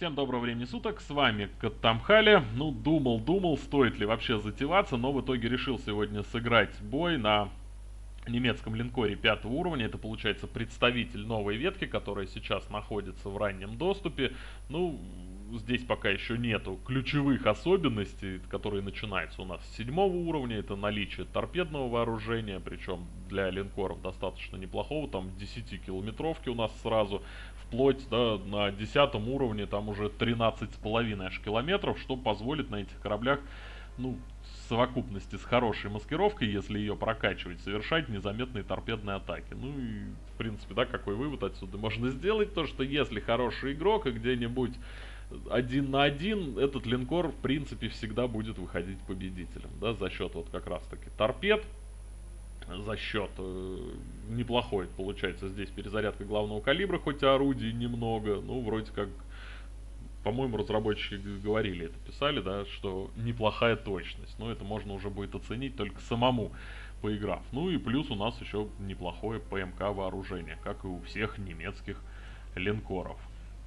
Всем доброго времени суток, с вами Катамхали. Ну, думал-думал, стоит ли вообще затеваться, но в итоге решил сегодня сыграть бой на немецком линкоре пятого уровня. Это получается представитель новой ветки, которая сейчас находится в раннем доступе. Ну, здесь пока еще нету ключевых особенностей, которые начинаются у нас с седьмого уровня. Это наличие торпедного вооружения, причем для линкоров достаточно неплохого. Там 10 километровки у нас сразу, вплоть да, на десятом уровне там уже 13,5 аж километров, что позволит на этих кораблях ну, в совокупности с хорошей маскировкой, если ее прокачивать, совершать незаметные торпедные атаки. Ну и, в принципе, да, какой вывод отсюда можно сделать? То, что если хороший игрок и где-нибудь один на один, этот линкор, в принципе, всегда будет выходить победителем, да, за счет вот как раз-таки торпед, за счет э, неплохой, получается, здесь перезарядка главного калибра, хоть и орудий немного, ну, вроде как, по-моему, разработчики говорили, это писали, да, что неплохая точность, но это можно уже будет оценить только самому поиграв. Ну и плюс у нас еще неплохое ПМК вооружение, как и у всех немецких линкоров.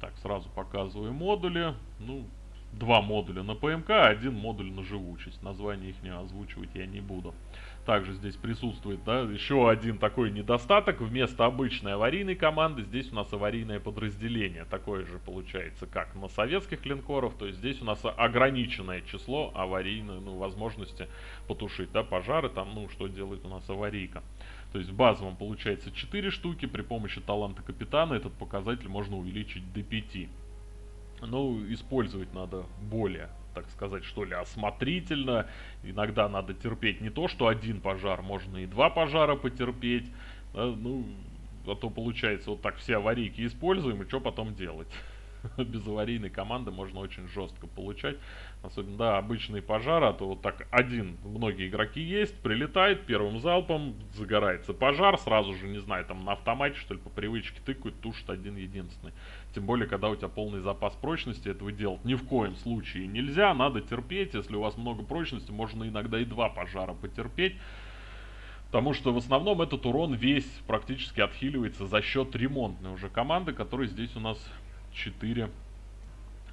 Так, сразу показываю модули. Ну, два модуля на ПМК, один модуль на живучесть. Название их не озвучивать я не буду. Также здесь присутствует да, еще один такой недостаток. Вместо обычной аварийной команды здесь у нас аварийное подразделение. Такое же получается, как на советских линкорах. То есть здесь у нас ограниченное число аварийной ну, возможности потушить да, пожары. Там, ну, что делает у нас аварийка. То есть в базовом получается 4 штуки, при помощи таланта капитана этот показатель можно увеличить до 5. Ну, использовать надо более, так сказать, что ли, осмотрительно. Иногда надо терпеть не то, что один пожар, можно и два пожара потерпеть. Да, ну, а то получается вот так все аварийки используем, и что потом делать? без аварийной команды можно очень жестко получать. Особенно, да, обычные пожары, а то вот так один, многие игроки есть, прилетает первым залпом, загорается пожар, сразу же, не знаю, там на автомате, что ли, по привычке тыкают, тушит один единственный. Тем более, когда у тебя полный запас прочности, этого делать ни в коем случае нельзя, надо терпеть, если у вас много прочности, можно иногда и два пожара потерпеть. Потому что в основном этот урон весь практически отхиливается за счет ремонтной уже команды, которая здесь у нас 4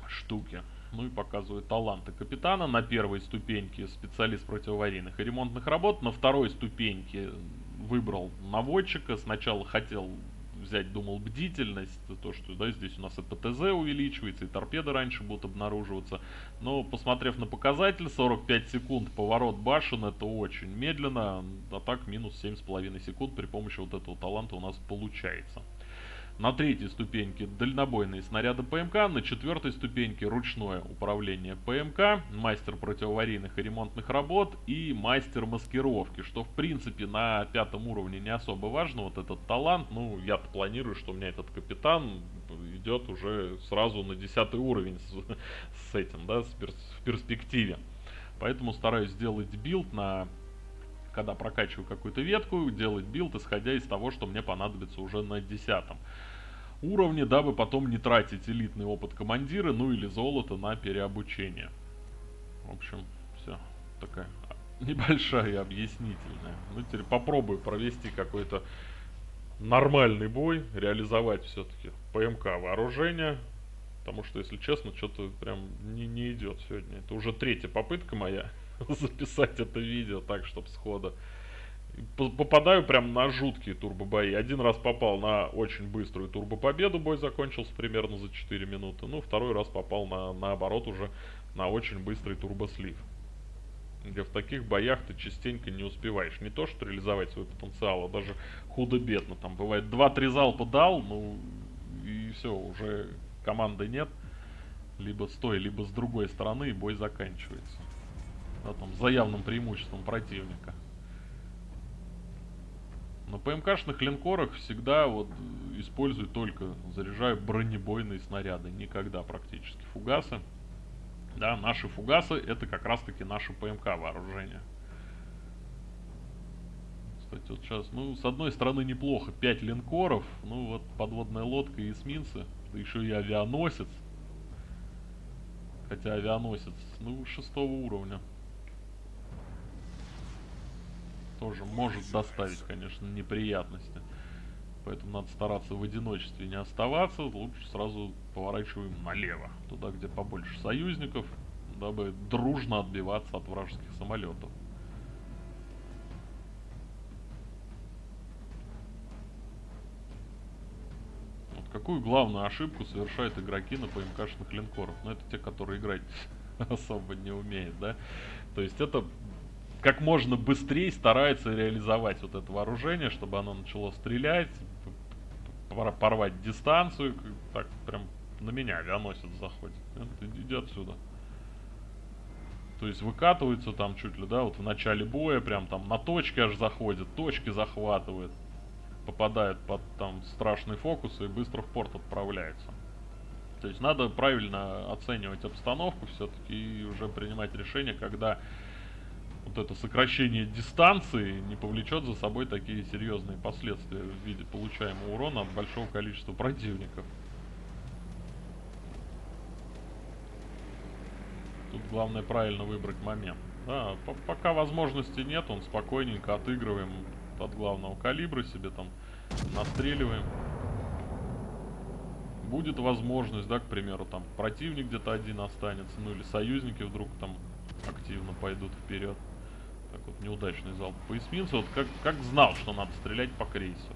штуки. Ну и показывает таланты капитана. На первой ступеньке специалист противоаварийных и ремонтных работ. На второй ступеньке выбрал наводчика. Сначала хотел взять, думал, бдительность, то, что да, здесь у нас и ПТЗ увеличивается, и торпеды раньше будут обнаруживаться. Но, посмотрев на показатель, 45 секунд поворот башен, это очень медленно, а так минус 7,5 секунд при помощи вот этого таланта у нас получается. На третьей ступеньке дальнобойные снаряды ПМК, на четвертой ступеньке ручное управление ПМК, мастер противоаварийных и ремонтных работ и мастер маскировки, что в принципе на пятом уровне не особо важно, вот этот талант, ну я планирую, что у меня этот капитан идет уже сразу на десятый уровень с, с этим, да, с перс в перспективе. Поэтому стараюсь сделать билд на когда прокачиваю какую-то ветку, делать билд, исходя из того, что мне понадобится уже на десятом уровне, дабы потом не тратить элитный опыт командира, ну или золото на переобучение. В общем, все. Такая небольшая объяснительная. Ну, теперь попробую провести какой-то нормальный бой, реализовать все-таки ПМК вооружение. Потому что, если честно, что-то прям не, не идет сегодня. Это уже третья попытка моя записать это видео так, чтобы схода попадаю прям на жуткие турбобои. Один раз попал на очень быструю турбопобеду, бой закончился примерно за 4 минуты. Ну, второй раз попал на, наоборот уже на очень быстрый турбослив. Где в таких боях ты частенько не успеваешь. Не то, что реализовать свой потенциал, а даже худо-бедно. Там бывает 2-3 залпа дал, ну и все, уже команды нет. Либо с той, либо с другой стороны, и бой заканчивается. Да, там, за явным преимуществом противника. На ПМКшных линкорах всегда вот использую только, заряжаю бронебойные снаряды. Никогда практически фугасы. Да, наши фугасы это как раз таки наше ПМК вооружение. Кстати, вот сейчас, ну, с одной стороны неплохо, 5 линкоров, ну вот подводная лодка и эсминцы, да еще и авианосец. Хотя авианосец, ну, шестого уровня тоже может доставить, конечно, неприятности. Поэтому надо стараться в одиночестве не оставаться. Лучше сразу поворачиваем налево. Туда, где побольше союзников, дабы дружно отбиваться от вражеских самолетов. Вот какую главную ошибку совершают игроки на ПМКшных линкорах? Ну, это те, которые играть особо не умеют, да? То есть это как можно быстрее старается реализовать вот это вооружение, чтобы оно начало стрелять, порвать дистанцию, так прям на меня авианосец заходит. Иди отсюда. То есть выкатываются там чуть ли, да, вот в начале боя, прям там на точке аж заходит, точки захватывает, попадает под там страшный фокус и быстро в порт отправляется. То есть надо правильно оценивать обстановку все-таки и уже принимать решение, когда вот это сокращение дистанции не повлечет за собой такие серьезные последствия в виде получаемого урона от большого количества противников. Тут главное правильно выбрать момент. Да, по пока возможности нет, он спокойненько отыгрываем от главного калибра себе там, настреливаем. Будет возможность, да, к примеру, там противник где-то один останется, ну или союзники вдруг там активно пойдут вперед. Так вот, неудачный залп по эсминцу. Вот как, как знал, что надо стрелять по крейсеру.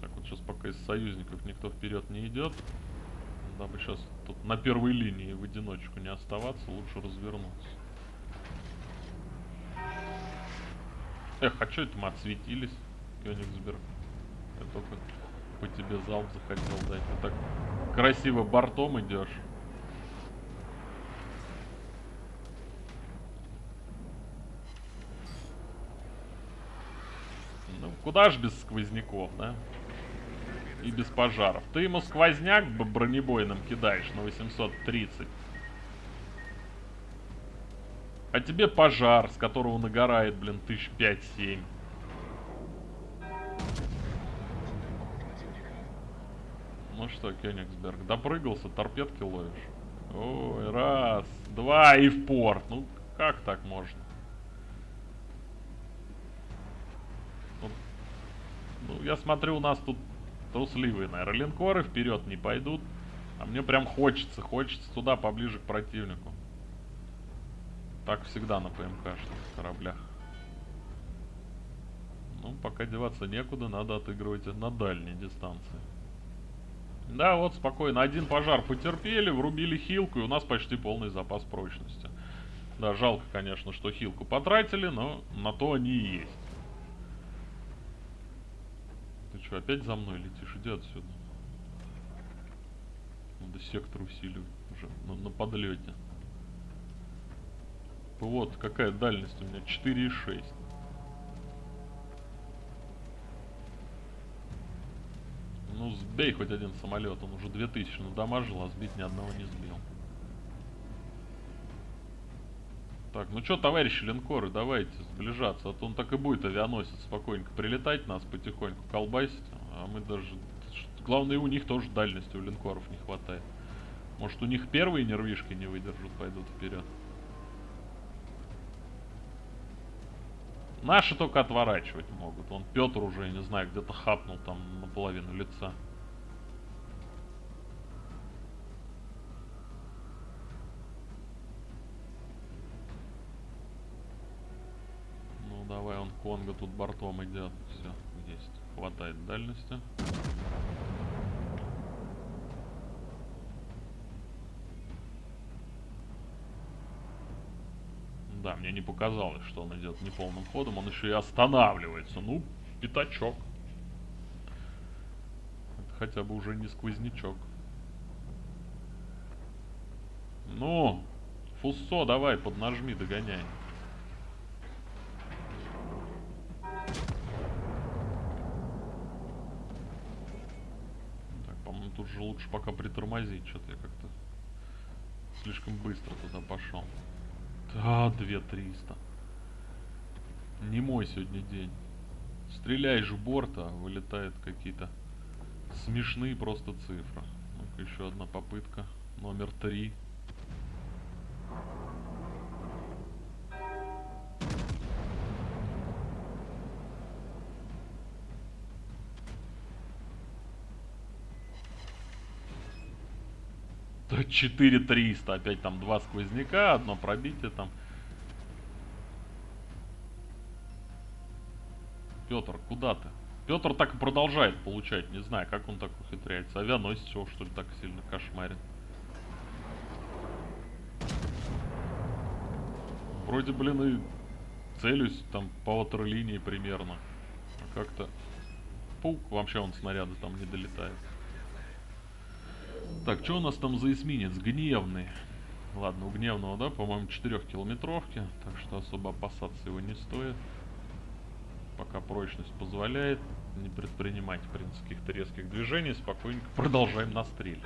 Так вот, сейчас пока из союзников никто вперед не идет. Дабы сейчас тут на первой линии в одиночку не оставаться, лучше развернуться. Эх, а что это мы отсветились, Кёнигсберг? Я только по тебе залп захотел дать. Ты так красиво бортом идешь. Ну, куда ж без сквозняков, да? И без пожаров. Ты ему сквозняк бронебойным кидаешь на 830. А тебе пожар, с которого нагорает, блин, тысяч пять-семь. Ну что, Кёнигсберг, допрыгался, торпедки ловишь? Ой, раз, два и в порт. Ну, как так можно? Ну, я смотрю, у нас тут трусливые, наверное, линкоры вперед не пойдут. А мне прям хочется, хочется туда, поближе к противнику. Так всегда на ПМКшных кораблях. Ну, пока деваться некуда, надо отыгрывать на дальней дистанции. Да, вот спокойно. Один пожар потерпели, врубили хилку, и у нас почти полный запас прочности. Да, жалко, конечно, что хилку потратили, но на то они и есть. Что, опять за мной летишь? Иди отсюда. Надо сектор усиливать уже на, на подлете. Вот, какая дальность у меня? 4,6. Ну, сбей хоть один самолет. Он уже 2000 надамажил, а сбить ни одного не сбил. Так, ну что, товарищи линкоры, давайте сближаться. А то он так и будет авианосец спокойненько прилетать, нас потихоньку колбасить. А мы даже... Главное, у них тоже дальности у линкоров не хватает. Может, у них первые нервишки не выдержат, пойдут вперед. Наши только отворачивать могут. Он Петр уже, я не знаю, где-то хапнул там наполовину лица. Конго тут бортом идет. Все, есть. Хватает дальности. Да, мне не показалось, что он идет неполным ходом. Он еще и останавливается. Ну, пятачок. Хотя бы уже не сквознячок. Ну, Фуссо, давай, поднажми, догоняй. Тут же лучше пока притормозить. Что-то я как-то слишком быстро туда пошел. Да, 2300. Не мой сегодня день. Стреляешь в борт, а вылетают какие-то смешные просто цифры. ну еще одна попытка. Номер три. 4300. Опять там два сквозняка, одно пробитие там. Петр, куда ты? Петр так и продолжает получать. Не знаю, как он так ухитряется. Авианосец его, что ли, так сильно кошмарит. Вроде, блин, и целюсь там по ватерлинии примерно. А как-то... Паук, вообще он снаряды там не долетает. Так, что у нас там за эсминец? Гневный. Ладно, у гневного, да, по-моему, 4 километровки. Так что особо опасаться его не стоит. Пока прочность позволяет не предпринимать, в принципе, каких-то резких движений. Спокойненько продолжаем настреливать.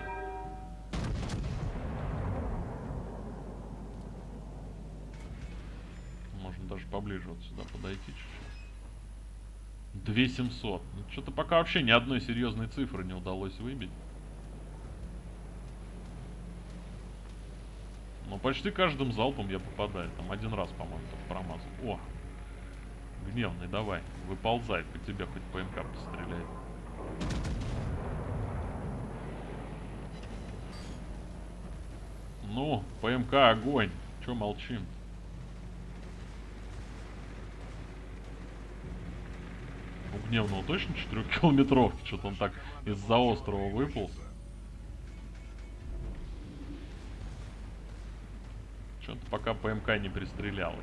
Можно даже поближе вот сюда подойти чуть-чуть. 2700. Ну, Что-то пока вообще ни одной серьезной цифры не удалось выбить. Почти каждым залпом я попадаю. Там один раз, по-моему, промазал. О! Гневный, давай. Выползай, по тебе хоть ПМК постреляет. Ну, ПМК огонь. Че молчим? У гневного точно 4 километровки. Что-то он так из-за острова выполз. Пока ПМК не пристрелялась.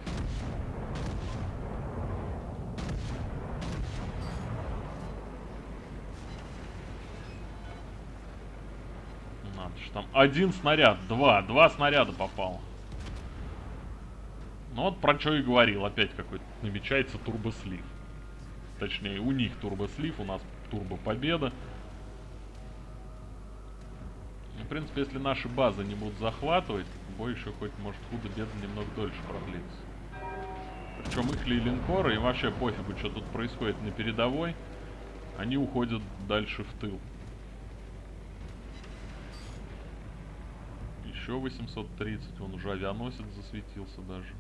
Надо же там один снаряд, два, два снаряда попало. Ну вот про что и говорил, опять какой-то намечается турбослив. Точнее, у них турбослив, у нас турбопобеда. В принципе, если наши базы не будут захватывать, бой еще хоть может худо-бедно немного дольше продлится. Причем их ли линкоры, им вообще пофигу, что тут происходит на передовой. Они уходят дальше в тыл. Еще 830, он уже авианосец засветился даже.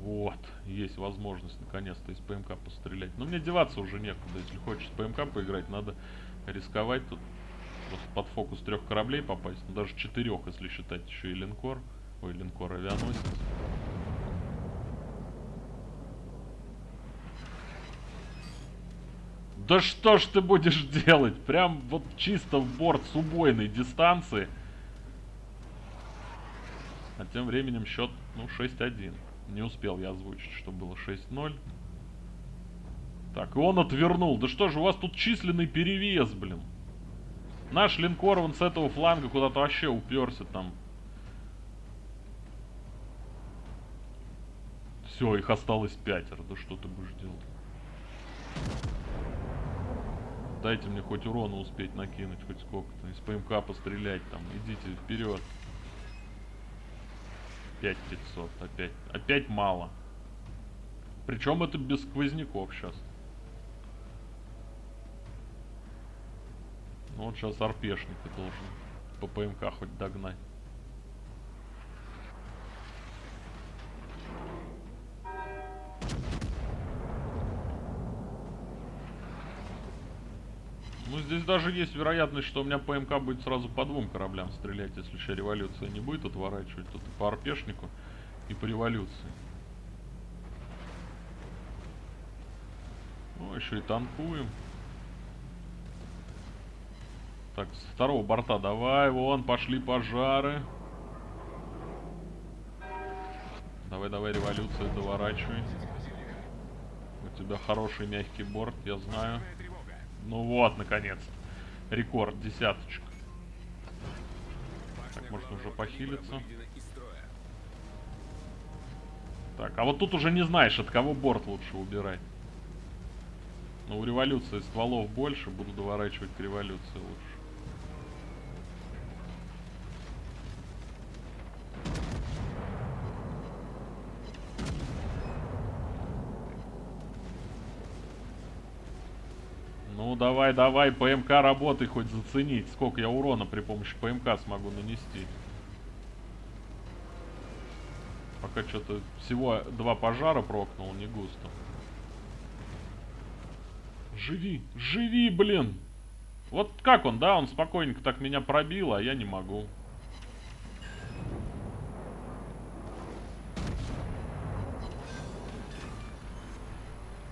Вот, есть возможность наконец-то из ПМК пострелять. Но мне деваться уже некуда. Если хочешь с ПМК поиграть, надо рисковать тут. Просто под фокус трех кораблей попасть. Ну, даже четырех, если считать еще и линкор. Ой, линкор авианосец. Да что ж ты будешь делать? Прям вот чисто в борт с убойной дистанции. А тем временем счет, ну, 6-1. Не успел я озвучить, что было 6-0. Так, и он отвернул. Да что же, у вас тут численный перевес, блин. Наш линкор, он с этого фланга куда-то вообще уперся там. Все, их осталось пятеро. Да что ты будешь делать? Дайте мне хоть урона успеть накинуть, хоть сколько-то. Из ПМК пострелять там. Идите вперед. 5500. Опять. Опять мало. Причем это без сквозняков сейчас. Ну вот сейчас арпешник должен по ПМК хоть догнать. Ну, здесь даже есть вероятность, что у меня ПМК будет сразу по двум кораблям стрелять, если еще революция не будет отворачивать. И по арпешнику, и по революции. Ну, еще и танкуем. Так, с второго борта давай, вон, пошли пожары. Давай, давай, революцию доворачивай. У тебя хороший мягкий борт, я знаю. Ну вот, наконец. Рекорд, десяточка. Так, может уже похилиться. Так, а вот тут уже не знаешь, от кого борт лучше убирать. Но у революции стволов больше, буду доворачивать к революции лучше. Ну давай, давай, ПМК работай хоть заценить, сколько я урона при помощи ПМК смогу нанести. Пока что-то всего два пожара прокнул, не густо. Живи, живи, блин. Вот как он, да? Он спокойненько так меня пробил, а я не могу.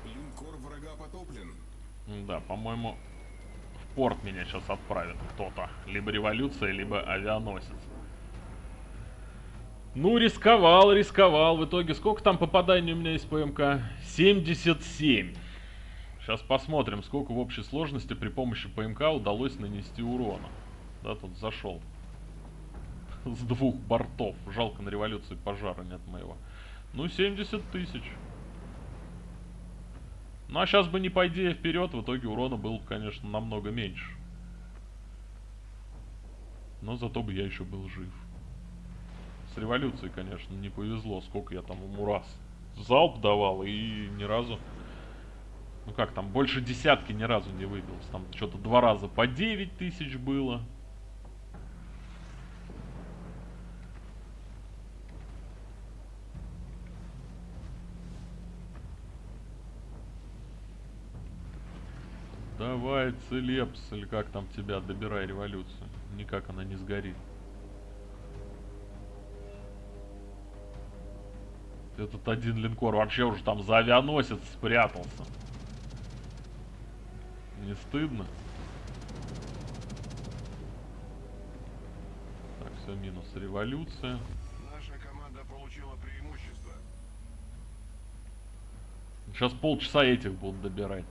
Линкор врага потоплен. Да, по-моему, в порт меня сейчас отправит кто-то. Либо революция, либо авианосец. Ну, рисковал, рисковал. В итоге сколько там попаданий у меня из ПМК? 77. Сейчас посмотрим, сколько в общей сложности при помощи ПМК удалось нанести урона. Да, тут зашел. С двух бортов. Жалко на революции пожара нет моего. Ну, 70 тысяч. Ну, а сейчас бы не пойди вперед, в итоге урона был, конечно, намного меньше. Но зато бы я еще был жив. С революцией, конечно, не повезло, сколько я там ему раз залп давал и ни разу... Ну как там, больше десятки ни разу не выбился. Там что-то два раза по 9 тысяч было. Давай, Целепс, или как там тебя, добирай революцию. Никак она не сгорит. Этот один линкор вообще уже там за авианосец спрятался. Не стыдно? Так, все, минус революция. Наша команда получила преимущество. Сейчас полчаса этих будут добирать.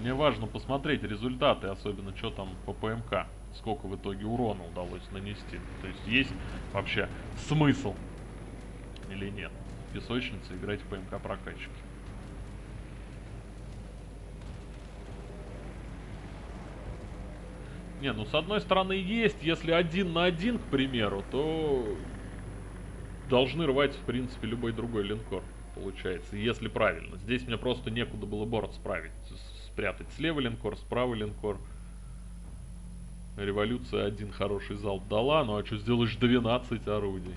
Мне важно посмотреть результаты, особенно что там по ПМК. Сколько в итоге урона удалось нанести. То есть есть вообще смысл или нет. Песочница играть в ПМК прокачки. Не, ну с одной стороны есть, если один на один, к примеру, то должны рвать, в принципе, любой другой линкор, получается, если правильно. Здесь мне просто некуда было борт справить, спрятать. Слева линкор, справа линкор. Революция один хороший залп дала, ну а что сделаешь 12 орудий?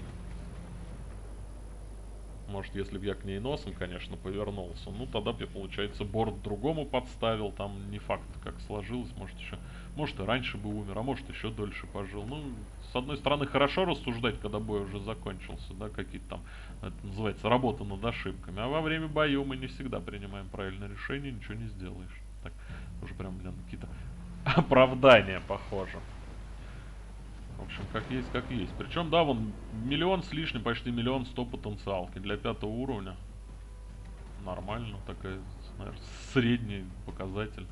Может, если бы я к ней носом, конечно, повернулся. Ну, тогда бы я, получается, борт другому подставил. Там не факт, как сложилось. Может, еще... Может, и раньше бы умер, а может, еще дольше пожил. Ну, с одной стороны, хорошо рассуждать, когда бой уже закончился, да, какие-то там, это называется, работа над ошибками. А во время боя мы не всегда принимаем правильное решение, ничего не сделаешь. Уже прям, блин, какие-то оправдания похоже. В общем, как есть, как есть. Причем, да, вон миллион с лишним, почти миллион сто потенциалки для пятого уровня. Нормально, такая, наверное, средний показатель.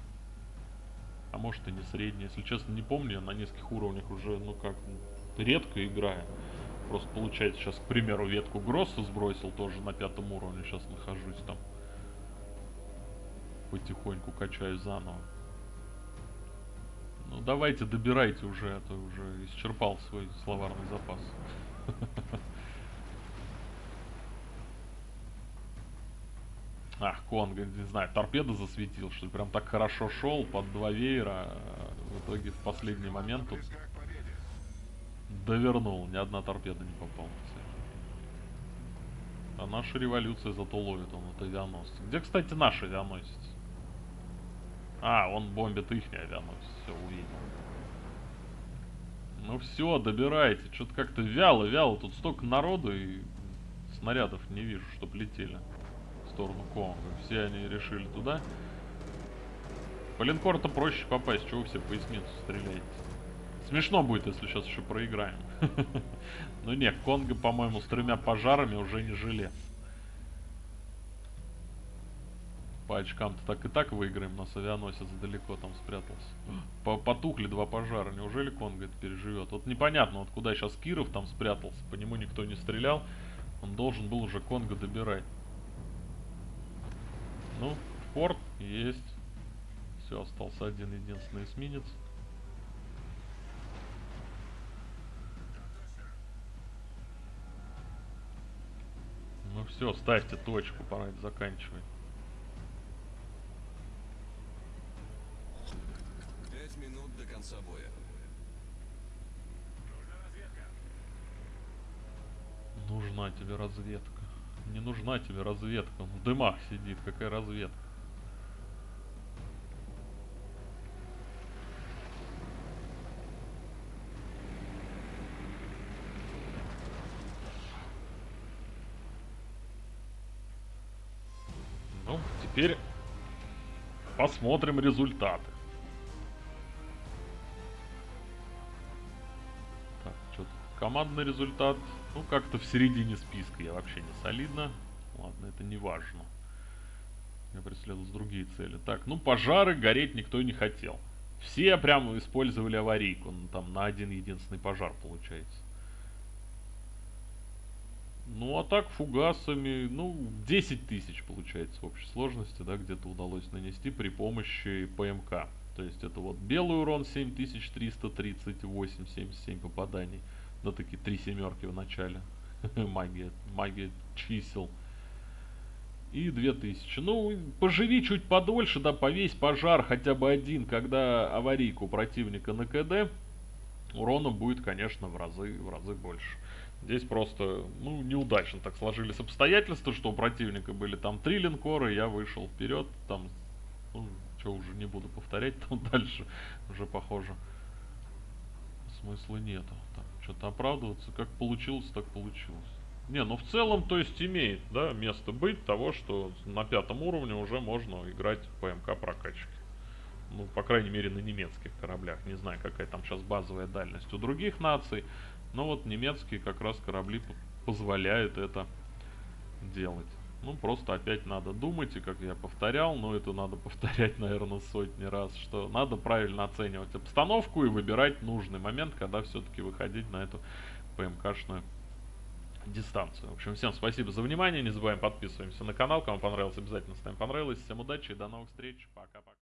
А может и не средний. Если честно, не помню, я на нескольких уровнях уже, ну как, редко играю. Просто получается, сейчас, к примеру, ветку Гросса сбросил, тоже на пятом уровне сейчас нахожусь там. Потихоньку качаю заново. Ну давайте добирайте уже, а то уже исчерпал свой словарный запас. Ах, Конга, не знаю, торпеда засветил, что прям так хорошо шел под два веера, а в итоге в последний момент тут довернул, ни одна торпеда не попала. А наша революция зато ловит он от авианосца. Где, кстати, наш авианосец? А, он бомбит их авианосец, все увидел. Ну все, добирайте. Что-то как-то вяло, вяло. Тут столько народу и снарядов не вижу, чтоб летели в сторону Конга. Все они решили туда. По линкору-то проще попасть, чего вы все по эсминцу стреляете. Смешно будет, если сейчас еще проиграем. Ну нет, Конга, по-моему, с тремя пожарами уже не жилец. По очкам-то так и так выиграем, нас авианосец далеко там спрятался. По Потухли два пожара, неужели Конго это переживет? Вот непонятно, вот куда сейчас Киров там спрятался, по нему никто не стрелял. Он должен был уже Конго добирать. Ну, порт есть. Все, остался один единственный эсминец. Ну все, ставьте точку, пора заканчивать. собой. Нужна тебе разведка. Не нужна тебе разведка. Он в дымах сидит. Какая разведка? Ну, теперь посмотрим результаты. Командный результат. Ну, как-то в середине списка я вообще не солидно. Ладно, это не важно. Я преследовал другие цели. Так, ну пожары гореть никто не хотел. Все прямо использовали аварийку. Ну, там на один единственный пожар получается. Ну, а так фугасами, ну, 10 тысяч получается в общей сложности, да, где-то удалось нанести при помощи ПМК. То есть это вот белый урон 7338, 77 попаданий. Да, такие три семерки в начале. магия, магия чисел. И 2000. Ну, поживи чуть подольше, да, повесь пожар хотя бы один, когда аварийку противника на КД, урона будет, конечно, в разы, в разы больше. Здесь просто, ну, неудачно так сложились обстоятельства, что у противника были там три линкора, я вышел вперед, там, ну, что уже не буду повторять, там дальше уже похоже смысла нету. Там что-то оправдываться, как получилось, так получилось. Не, ну в целом, то есть имеет, да, место быть того, что на пятом уровне уже можно играть ПМК прокачки. Ну, по крайней мере, на немецких кораблях. Не знаю, какая там сейчас базовая дальность у других наций. Но вот немецкие как раз корабли позволяют это делать. Ну, просто опять надо думать, и как я повторял, но это надо повторять, наверное, сотни раз, что надо правильно оценивать обстановку и выбирать нужный момент, когда все-таки выходить на эту ПМКшную дистанцию. В общем, всем спасибо за внимание, не забываем подписываемся на канал, кому понравилось, обязательно ставим понравилось. Всем удачи и до новых встреч, пока-пока.